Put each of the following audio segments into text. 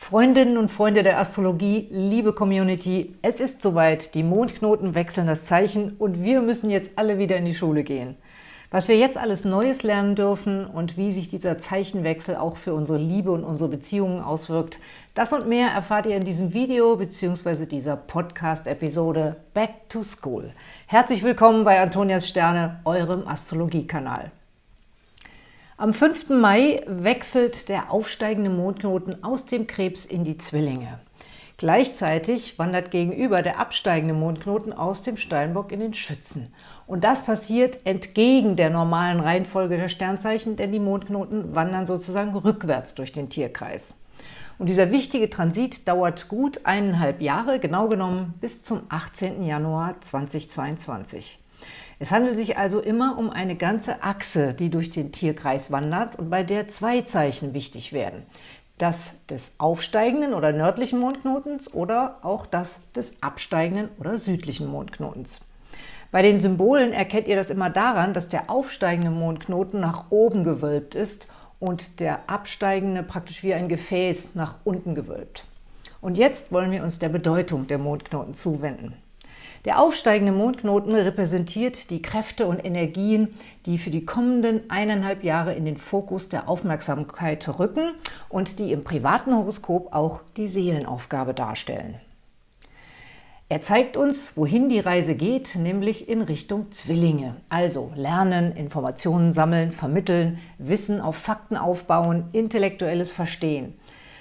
Freundinnen und Freunde der Astrologie, liebe Community, es ist soweit, die Mondknoten wechseln das Zeichen und wir müssen jetzt alle wieder in die Schule gehen. Was wir jetzt alles Neues lernen dürfen und wie sich dieser Zeichenwechsel auch für unsere Liebe und unsere Beziehungen auswirkt, das und mehr erfahrt ihr in diesem Video bzw. dieser Podcast-Episode Back to School. Herzlich willkommen bei Antonias Sterne, eurem Astrologiekanal. Am 5. Mai wechselt der aufsteigende Mondknoten aus dem Krebs in die Zwillinge. Gleichzeitig wandert gegenüber der absteigende Mondknoten aus dem Steinbock in den Schützen. Und das passiert entgegen der normalen Reihenfolge der Sternzeichen, denn die Mondknoten wandern sozusagen rückwärts durch den Tierkreis. Und dieser wichtige Transit dauert gut eineinhalb Jahre, genau genommen bis zum 18. Januar 2022. Es handelt sich also immer um eine ganze Achse, die durch den Tierkreis wandert und bei der zwei Zeichen wichtig werden. Das des aufsteigenden oder nördlichen Mondknotens oder auch das des absteigenden oder südlichen Mondknotens. Bei den Symbolen erkennt ihr das immer daran, dass der aufsteigende Mondknoten nach oben gewölbt ist und der absteigende praktisch wie ein Gefäß nach unten gewölbt. Und jetzt wollen wir uns der Bedeutung der Mondknoten zuwenden. Der aufsteigende Mondknoten repräsentiert die Kräfte und Energien, die für die kommenden eineinhalb Jahre in den Fokus der Aufmerksamkeit rücken und die im privaten Horoskop auch die Seelenaufgabe darstellen. Er zeigt uns, wohin die Reise geht, nämlich in Richtung Zwillinge. Also lernen, Informationen sammeln, vermitteln, Wissen auf Fakten aufbauen, intellektuelles Verstehen.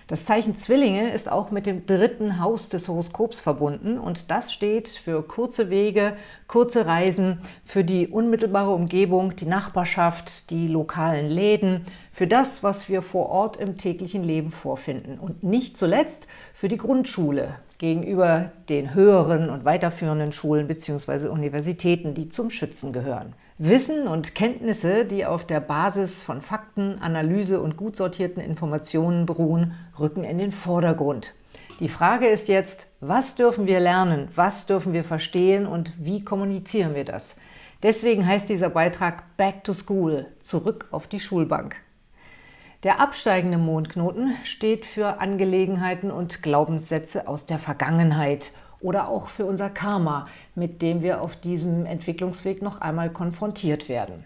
Das Zeichen Zwillinge ist auch mit dem dritten Haus des Horoskops verbunden und das steht für kurze Wege, kurze Reisen, für die unmittelbare Umgebung, die Nachbarschaft, die lokalen Läden, für das, was wir vor Ort im täglichen Leben vorfinden. Und nicht zuletzt für die Grundschule, gegenüber den höheren und weiterführenden Schulen bzw. Universitäten, die zum Schützen gehören. Wissen und Kenntnisse, die auf der Basis von Fakten, Analyse und gut sortierten Informationen beruhen, rücken in den Vordergrund. Die Frage ist jetzt, was dürfen wir lernen, was dürfen wir verstehen und wie kommunizieren wir das? Deswegen heißt dieser Beitrag Back to School, zurück auf die Schulbank. Der absteigende Mondknoten steht für Angelegenheiten und Glaubenssätze aus der Vergangenheit oder auch für unser Karma, mit dem wir auf diesem Entwicklungsweg noch einmal konfrontiert werden.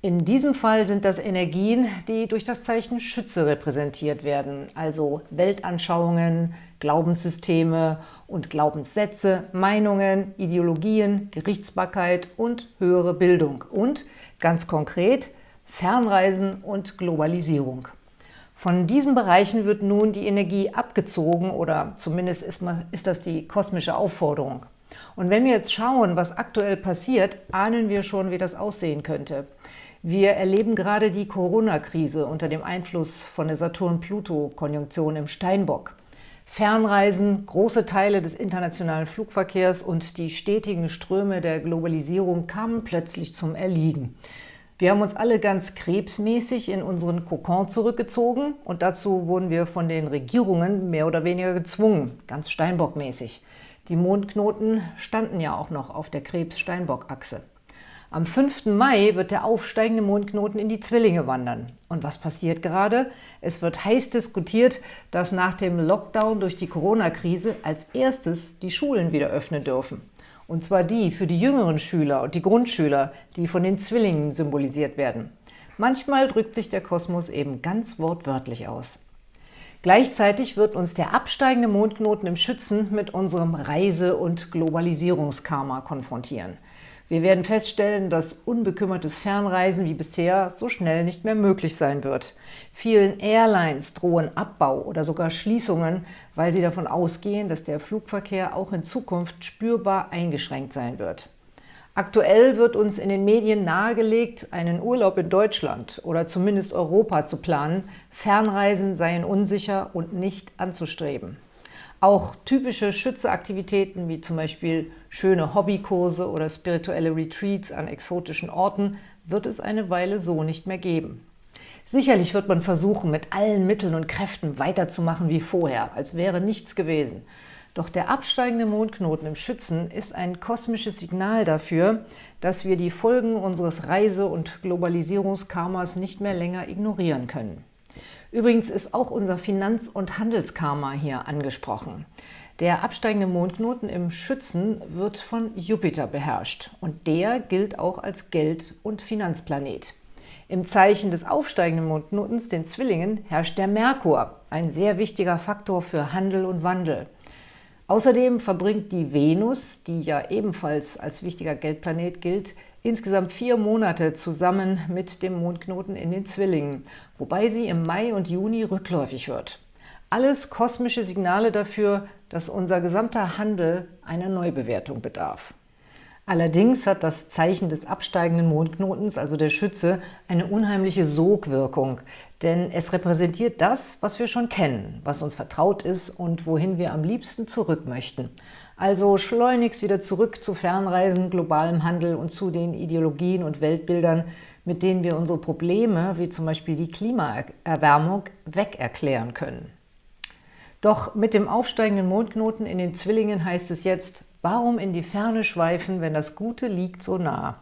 In diesem Fall sind das Energien, die durch das Zeichen Schütze repräsentiert werden, also Weltanschauungen, Glaubenssysteme und Glaubenssätze, Meinungen, Ideologien, Gerichtsbarkeit und höhere Bildung und ganz konkret Fernreisen und Globalisierung. Von diesen Bereichen wird nun die Energie abgezogen oder zumindest ist, man, ist das die kosmische Aufforderung. Und wenn wir jetzt schauen, was aktuell passiert, ahnen wir schon, wie das aussehen könnte. Wir erleben gerade die Corona-Krise unter dem Einfluss von der Saturn-Pluto-Konjunktion im Steinbock. Fernreisen, große Teile des internationalen Flugverkehrs und die stetigen Ströme der Globalisierung kamen plötzlich zum Erliegen. Wir haben uns alle ganz krebsmäßig in unseren Kokon zurückgezogen und dazu wurden wir von den Regierungen mehr oder weniger gezwungen, ganz Steinbock-mäßig. Die Mondknoten standen ja auch noch auf der Krebs-Steinbock-Achse. Am 5. Mai wird der aufsteigende Mondknoten in die Zwillinge wandern. Und was passiert gerade? Es wird heiß diskutiert, dass nach dem Lockdown durch die Corona-Krise als erstes die Schulen wieder öffnen dürfen. Und zwar die für die jüngeren Schüler und die Grundschüler, die von den Zwillingen symbolisiert werden. Manchmal drückt sich der Kosmos eben ganz wortwörtlich aus. Gleichzeitig wird uns der absteigende Mondknoten im Schützen mit unserem Reise- und Globalisierungskarma konfrontieren. Wir werden feststellen, dass unbekümmertes Fernreisen wie bisher so schnell nicht mehr möglich sein wird. Vielen Airlines drohen Abbau oder sogar Schließungen, weil sie davon ausgehen, dass der Flugverkehr auch in Zukunft spürbar eingeschränkt sein wird. Aktuell wird uns in den Medien nahegelegt, einen Urlaub in Deutschland oder zumindest Europa zu planen. Fernreisen seien unsicher und nicht anzustreben. Auch typische Schützeaktivitäten wie zum Beispiel schöne Hobbykurse oder spirituelle Retreats an exotischen Orten wird es eine Weile so nicht mehr geben. Sicherlich wird man versuchen, mit allen Mitteln und Kräften weiterzumachen wie vorher, als wäre nichts gewesen. Doch der absteigende Mondknoten im Schützen ist ein kosmisches Signal dafür, dass wir die Folgen unseres Reise- und Globalisierungskarmas nicht mehr länger ignorieren können. Übrigens ist auch unser Finanz- und Handelskarma hier angesprochen. Der absteigende Mondknoten im Schützen wird von Jupiter beherrscht und der gilt auch als Geld- und Finanzplanet. Im Zeichen des aufsteigenden Mondknotens, den Zwillingen, herrscht der Merkur, ein sehr wichtiger Faktor für Handel und Wandel. Außerdem verbringt die Venus, die ja ebenfalls als wichtiger Geldplanet gilt, insgesamt vier Monate zusammen mit dem Mondknoten in den Zwillingen, wobei sie im Mai und Juni rückläufig wird. Alles kosmische Signale dafür, dass unser gesamter Handel einer Neubewertung bedarf. Allerdings hat das Zeichen des absteigenden Mondknotens, also der Schütze, eine unheimliche Sogwirkung, denn es repräsentiert das, was wir schon kennen, was uns vertraut ist und wohin wir am liebsten zurück möchten. Also schleunigst wieder zurück zu Fernreisen, globalem Handel und zu den Ideologien und Weltbildern, mit denen wir unsere Probleme, wie zum Beispiel die Klimaerwärmung, wegerklären können. Doch mit dem aufsteigenden Mondknoten in den Zwillingen heißt es jetzt, Warum in die Ferne schweifen, wenn das Gute liegt so nah?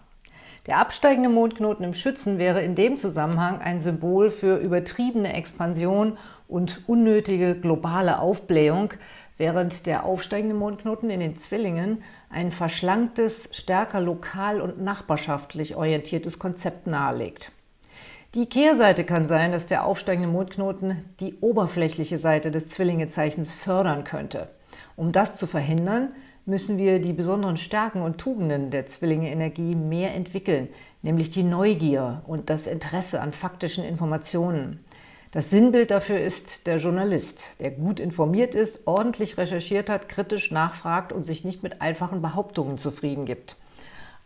Der absteigende Mondknoten im Schützen wäre in dem Zusammenhang ein Symbol für übertriebene Expansion und unnötige globale Aufblähung, während der aufsteigende Mondknoten in den Zwillingen ein verschlanktes, stärker lokal und nachbarschaftlich orientiertes Konzept nahelegt. Die Kehrseite kann sein, dass der aufsteigende Mondknoten die oberflächliche Seite des Zwillingezeichens fördern könnte. Um das zu verhindern, müssen wir die besonderen Stärken und Tugenden der Zwillinge-Energie mehr entwickeln, nämlich die Neugier und das Interesse an faktischen Informationen. Das Sinnbild dafür ist der Journalist, der gut informiert ist, ordentlich recherchiert hat, kritisch nachfragt und sich nicht mit einfachen Behauptungen zufrieden gibt.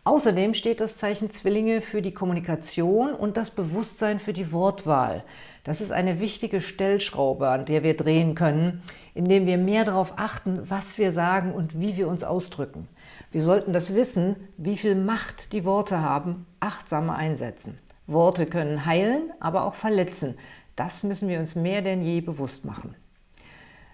Außerdem steht das Zeichen Zwillinge für die Kommunikation und das Bewusstsein für die Wortwahl. Das ist eine wichtige Stellschraube, an der wir drehen können, indem wir mehr darauf achten, was wir sagen und wie wir uns ausdrücken. Wir sollten das Wissen, wie viel Macht die Worte haben, achtsamer einsetzen. Worte können heilen, aber auch verletzen. Das müssen wir uns mehr denn je bewusst machen.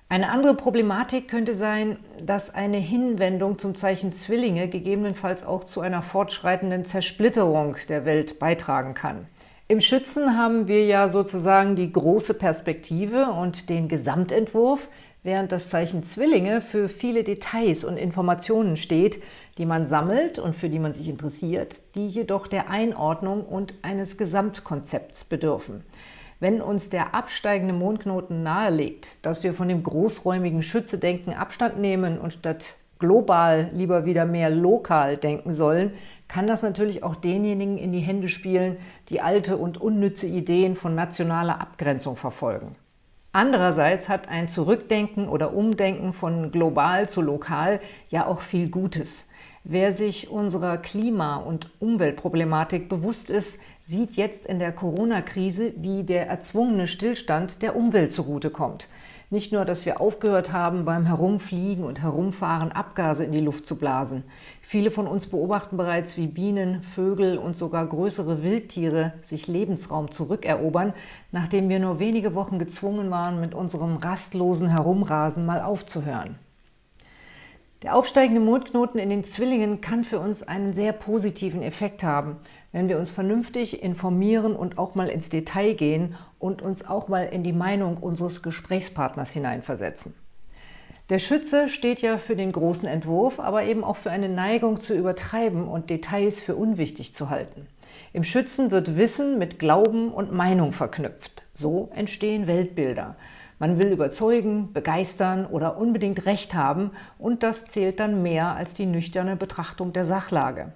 Eine andere Problematik könnte sein, dass eine Hinwendung zum Zeichen Zwillinge gegebenenfalls auch zu einer fortschreitenden Zersplitterung der Welt beitragen kann. Im Schützen haben wir ja sozusagen die große Perspektive und den Gesamtentwurf, während das Zeichen Zwillinge für viele Details und Informationen steht, die man sammelt und für die man sich interessiert, die jedoch der Einordnung und eines Gesamtkonzepts bedürfen. Wenn uns der absteigende Mondknoten nahelegt, dass wir von dem großräumigen Schütze-Denken Abstand nehmen und statt global lieber wieder mehr lokal denken sollen, kann das natürlich auch denjenigen in die Hände spielen, die alte und unnütze Ideen von nationaler Abgrenzung verfolgen. Andererseits hat ein Zurückdenken oder Umdenken von global zu lokal ja auch viel Gutes. Wer sich unserer Klima- und Umweltproblematik bewusst ist, sieht jetzt in der Corona-Krise, wie der erzwungene Stillstand der Umwelt zugutekommt. Nicht nur, dass wir aufgehört haben, beim Herumfliegen und Herumfahren Abgase in die Luft zu blasen. Viele von uns beobachten bereits, wie Bienen, Vögel und sogar größere Wildtiere sich Lebensraum zurückerobern, nachdem wir nur wenige Wochen gezwungen waren, mit unserem rastlosen Herumrasen mal aufzuhören. Der aufsteigende Mondknoten in den Zwillingen kann für uns einen sehr positiven Effekt haben, wenn wir uns vernünftig informieren und auch mal ins Detail gehen und uns auch mal in die Meinung unseres Gesprächspartners hineinversetzen. Der Schütze steht ja für den großen Entwurf, aber eben auch für eine Neigung zu übertreiben und Details für unwichtig zu halten. Im Schützen wird Wissen mit Glauben und Meinung verknüpft. So entstehen Weltbilder. Man will überzeugen, begeistern oder unbedingt Recht haben und das zählt dann mehr als die nüchterne Betrachtung der Sachlage.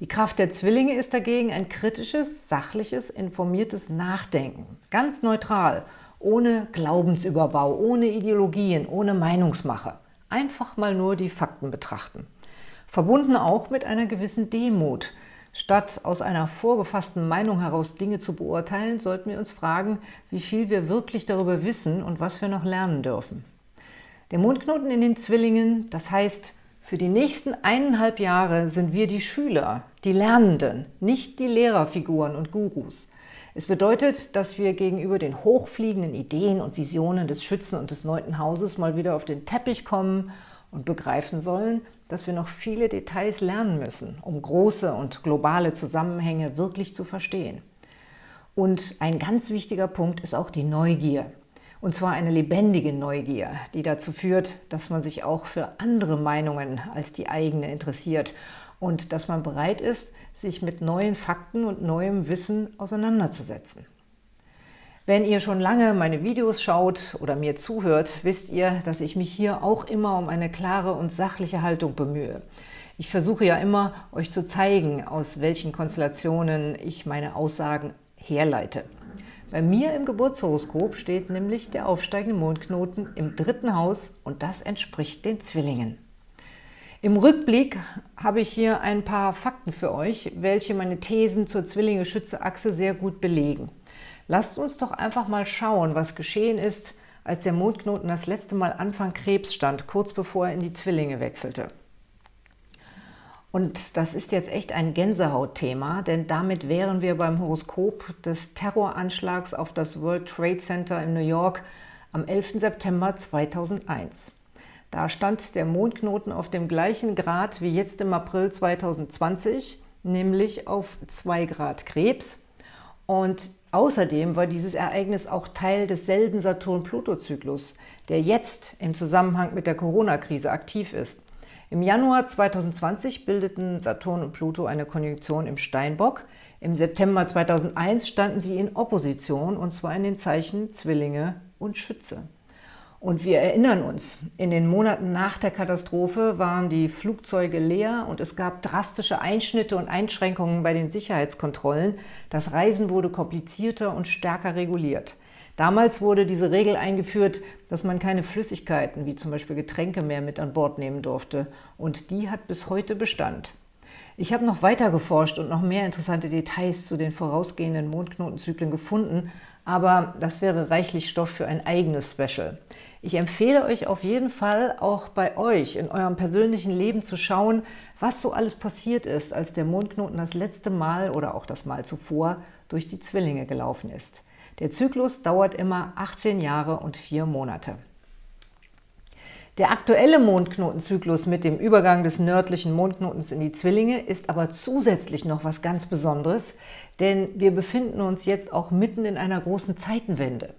Die Kraft der Zwillinge ist dagegen ein kritisches, sachliches, informiertes Nachdenken. Ganz neutral, ohne Glaubensüberbau, ohne Ideologien, ohne Meinungsmache. Einfach mal nur die Fakten betrachten. Verbunden auch mit einer gewissen Demut, Statt aus einer vorgefassten Meinung heraus Dinge zu beurteilen, sollten wir uns fragen, wie viel wir wirklich darüber wissen und was wir noch lernen dürfen. Der Mondknoten in den Zwillingen, das heißt, für die nächsten eineinhalb Jahre sind wir die Schüler, die Lernenden, nicht die Lehrerfiguren und Gurus. Es bedeutet, dass wir gegenüber den hochfliegenden Ideen und Visionen des Schützen und des Neunten Hauses mal wieder auf den Teppich kommen und begreifen sollen, dass wir noch viele Details lernen müssen, um große und globale Zusammenhänge wirklich zu verstehen. Und ein ganz wichtiger Punkt ist auch die Neugier. Und zwar eine lebendige Neugier, die dazu führt, dass man sich auch für andere Meinungen als die eigene interessiert und dass man bereit ist, sich mit neuen Fakten und neuem Wissen auseinanderzusetzen. Wenn ihr schon lange meine Videos schaut oder mir zuhört, wisst ihr, dass ich mich hier auch immer um eine klare und sachliche Haltung bemühe. Ich versuche ja immer, euch zu zeigen, aus welchen Konstellationen ich meine Aussagen herleite. Bei mir im Geburtshoroskop steht nämlich der aufsteigende Mondknoten im dritten Haus und das entspricht den Zwillingen. Im Rückblick habe ich hier ein paar Fakten für euch, welche meine Thesen zur Zwillinge-Schütze-Achse sehr gut belegen. Lasst uns doch einfach mal schauen, was geschehen ist, als der Mondknoten das letzte Mal Anfang Krebs stand, kurz bevor er in die Zwillinge wechselte. Und das ist jetzt echt ein Gänsehautthema, denn damit wären wir beim Horoskop des Terroranschlags auf das World Trade Center in New York am 11. September 2001. Da stand der Mondknoten auf dem gleichen Grad wie jetzt im April 2020, nämlich auf 2 Grad Krebs. Und außerdem war dieses Ereignis auch Teil desselben Saturn-Pluto-Zyklus, der jetzt im Zusammenhang mit der Corona-Krise aktiv ist. Im Januar 2020 bildeten Saturn und Pluto eine Konjunktion im Steinbock. Im September 2001 standen sie in Opposition, und zwar in den Zeichen Zwillinge und Schütze. Und wir erinnern uns, in den Monaten nach der Katastrophe waren die Flugzeuge leer und es gab drastische Einschnitte und Einschränkungen bei den Sicherheitskontrollen. Das Reisen wurde komplizierter und stärker reguliert. Damals wurde diese Regel eingeführt, dass man keine Flüssigkeiten, wie zum Beispiel Getränke, mehr mit an Bord nehmen durfte. Und die hat bis heute Bestand. Ich habe noch weiter geforscht und noch mehr interessante Details zu den vorausgehenden Mondknotenzyklen gefunden, aber das wäre reichlich Stoff für ein eigenes Special. Ich empfehle euch auf jeden Fall, auch bei euch in eurem persönlichen Leben zu schauen, was so alles passiert ist, als der Mondknoten das letzte Mal oder auch das Mal zuvor durch die Zwillinge gelaufen ist. Der Zyklus dauert immer 18 Jahre und 4 Monate. Der aktuelle Mondknotenzyklus mit dem Übergang des nördlichen Mondknotens in die Zwillinge ist aber zusätzlich noch was ganz Besonderes, denn wir befinden uns jetzt auch mitten in einer großen Zeitenwende.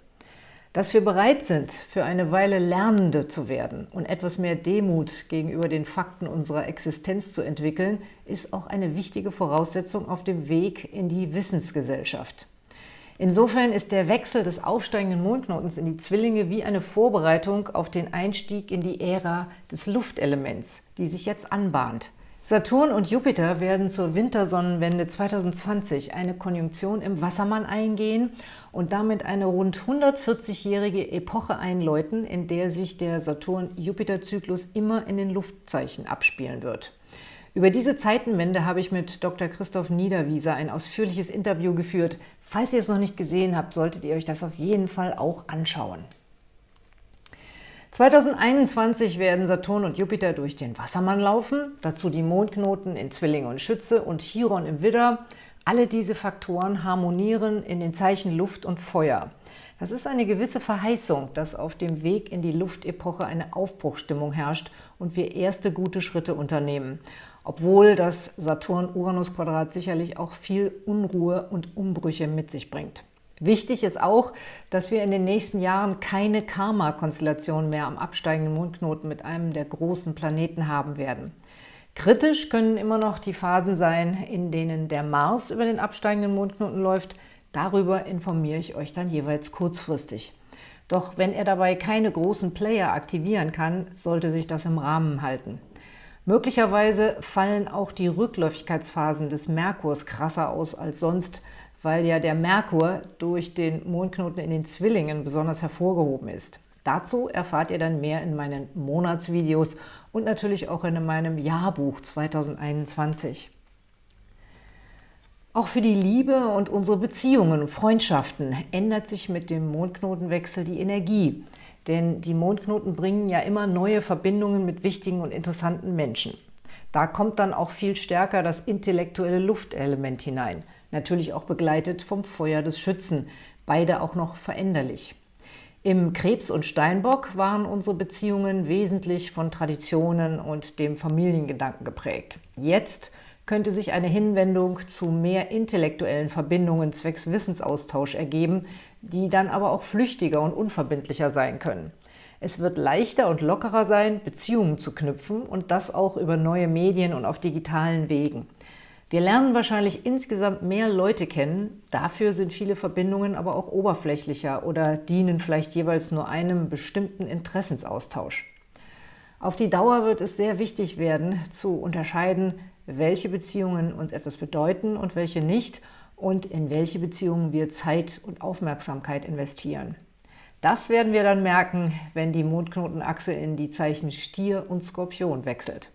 Dass wir bereit sind, für eine Weile Lernende zu werden und etwas mehr Demut gegenüber den Fakten unserer Existenz zu entwickeln, ist auch eine wichtige Voraussetzung auf dem Weg in die Wissensgesellschaft. Insofern ist der Wechsel des aufsteigenden Mondknotens in die Zwillinge wie eine Vorbereitung auf den Einstieg in die Ära des Luftelements, die sich jetzt anbahnt. Saturn und Jupiter werden zur Wintersonnenwende 2020 eine Konjunktion im Wassermann eingehen und damit eine rund 140-jährige Epoche einläuten, in der sich der Saturn-Jupiter-Zyklus immer in den Luftzeichen abspielen wird. Über diese Zeitenwende habe ich mit Dr. Christoph Niederwieser ein ausführliches Interview geführt. Falls ihr es noch nicht gesehen habt, solltet ihr euch das auf jeden Fall auch anschauen. 2021 werden Saturn und Jupiter durch den Wassermann laufen, dazu die Mondknoten in Zwillinge und Schütze und Chiron im Widder. Alle diese Faktoren harmonieren in den Zeichen Luft und Feuer. Das ist eine gewisse Verheißung, dass auf dem Weg in die Luftepoche eine Aufbruchstimmung herrscht und wir erste gute Schritte unternehmen obwohl das Saturn-Uranus-Quadrat sicherlich auch viel Unruhe und Umbrüche mit sich bringt. Wichtig ist auch, dass wir in den nächsten Jahren keine Karma-Konstellation mehr am absteigenden Mondknoten mit einem der großen Planeten haben werden. Kritisch können immer noch die Phasen sein, in denen der Mars über den absteigenden Mondknoten läuft. Darüber informiere ich euch dann jeweils kurzfristig. Doch wenn er dabei keine großen Player aktivieren kann, sollte sich das im Rahmen halten. Möglicherweise fallen auch die Rückläufigkeitsphasen des Merkurs krasser aus als sonst, weil ja der Merkur durch den Mondknoten in den Zwillingen besonders hervorgehoben ist. Dazu erfahrt ihr dann mehr in meinen Monatsvideos und natürlich auch in meinem Jahrbuch 2021. Auch für die Liebe und unsere Beziehungen und Freundschaften ändert sich mit dem Mondknotenwechsel die Energie. Denn die Mondknoten bringen ja immer neue Verbindungen mit wichtigen und interessanten Menschen. Da kommt dann auch viel stärker das intellektuelle Luftelement hinein. Natürlich auch begleitet vom Feuer des Schützen. Beide auch noch veränderlich. Im Krebs und Steinbock waren unsere Beziehungen wesentlich von Traditionen und dem Familiengedanken geprägt. Jetzt könnte sich eine Hinwendung zu mehr intellektuellen Verbindungen zwecks Wissensaustausch ergeben, die dann aber auch flüchtiger und unverbindlicher sein können. Es wird leichter und lockerer sein, Beziehungen zu knüpfen und das auch über neue Medien und auf digitalen Wegen. Wir lernen wahrscheinlich insgesamt mehr Leute kennen, dafür sind viele Verbindungen aber auch oberflächlicher oder dienen vielleicht jeweils nur einem bestimmten Interessensaustausch. Auf die Dauer wird es sehr wichtig werden, zu unterscheiden, welche Beziehungen uns etwas bedeuten und welche nicht und in welche Beziehungen wir Zeit und Aufmerksamkeit investieren. Das werden wir dann merken, wenn die Mondknotenachse in die Zeichen Stier und Skorpion wechselt.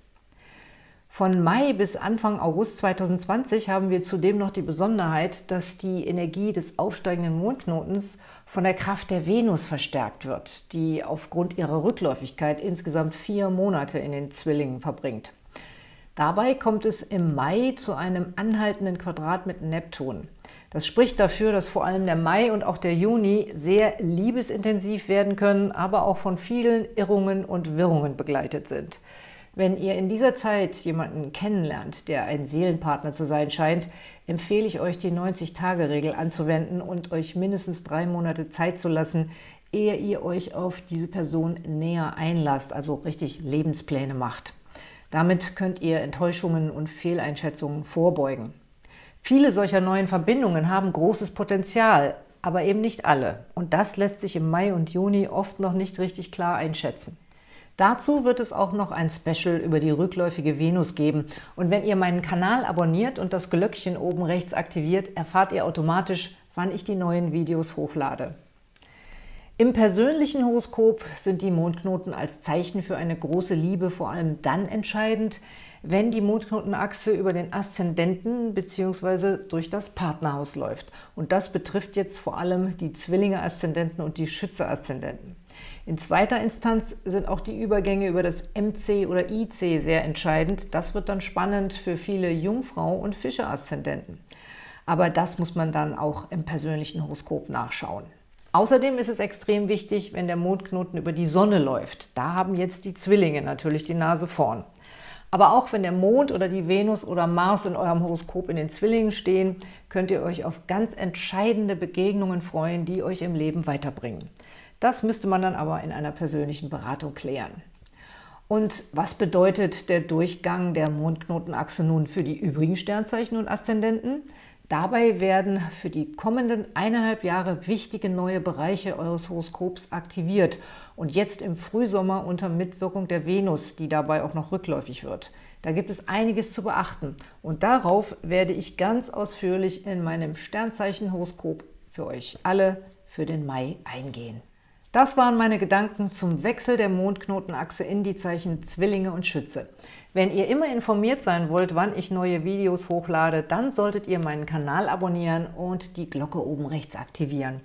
Von Mai bis Anfang August 2020 haben wir zudem noch die Besonderheit, dass die Energie des aufsteigenden Mondknotens von der Kraft der Venus verstärkt wird, die aufgrund ihrer Rückläufigkeit insgesamt vier Monate in den Zwillingen verbringt. Dabei kommt es im Mai zu einem anhaltenden Quadrat mit Neptun. Das spricht dafür, dass vor allem der Mai und auch der Juni sehr liebesintensiv werden können, aber auch von vielen Irrungen und Wirrungen begleitet sind. Wenn ihr in dieser Zeit jemanden kennenlernt, der ein Seelenpartner zu sein scheint, empfehle ich euch, die 90-Tage-Regel anzuwenden und euch mindestens drei Monate Zeit zu lassen, ehe ihr euch auf diese Person näher einlasst, also richtig Lebenspläne macht. Damit könnt ihr Enttäuschungen und Fehleinschätzungen vorbeugen. Viele solcher neuen Verbindungen haben großes Potenzial, aber eben nicht alle. Und das lässt sich im Mai und Juni oft noch nicht richtig klar einschätzen. Dazu wird es auch noch ein Special über die rückläufige Venus geben. Und wenn ihr meinen Kanal abonniert und das Glöckchen oben rechts aktiviert, erfahrt ihr automatisch, wann ich die neuen Videos hochlade. Im persönlichen Horoskop sind die Mondknoten als Zeichen für eine große Liebe vor allem dann entscheidend, wenn die Mondknotenachse über den Aszendenten bzw. durch das Partnerhaus läuft. Und das betrifft jetzt vor allem die Zwillinge-Aszendenten und die Schütze-Aszendenten. In zweiter Instanz sind auch die Übergänge über das MC oder IC sehr entscheidend. Das wird dann spannend für viele Jungfrau- und Fische-Aszendenten. Aber das muss man dann auch im persönlichen Horoskop nachschauen. Außerdem ist es extrem wichtig, wenn der Mondknoten über die Sonne läuft. Da haben jetzt die Zwillinge natürlich die Nase vorn. Aber auch wenn der Mond oder die Venus oder Mars in eurem Horoskop in den Zwillingen stehen, könnt ihr euch auf ganz entscheidende Begegnungen freuen, die euch im Leben weiterbringen. Das müsste man dann aber in einer persönlichen Beratung klären. Und was bedeutet der Durchgang der Mondknotenachse nun für die übrigen Sternzeichen und Aszendenten? Dabei werden für die kommenden eineinhalb Jahre wichtige neue Bereiche eures Horoskops aktiviert und jetzt im Frühsommer unter Mitwirkung der Venus, die dabei auch noch rückläufig wird. Da gibt es einiges zu beachten und darauf werde ich ganz ausführlich in meinem Sternzeichen-Horoskop für euch alle für den Mai eingehen. Das waren meine Gedanken zum Wechsel der Mondknotenachse in die Zeichen Zwillinge und Schütze. Wenn ihr immer informiert sein wollt, wann ich neue Videos hochlade, dann solltet ihr meinen Kanal abonnieren und die Glocke oben rechts aktivieren.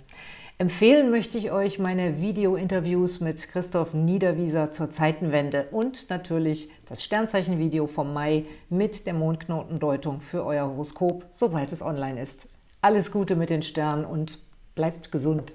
Empfehlen möchte ich euch meine Video-Interviews mit Christoph Niederwieser zur Zeitenwende und natürlich das Sternzeichen-Video vom Mai mit der Mondknotendeutung für euer Horoskop, sobald es online ist. Alles Gute mit den Sternen und bleibt gesund!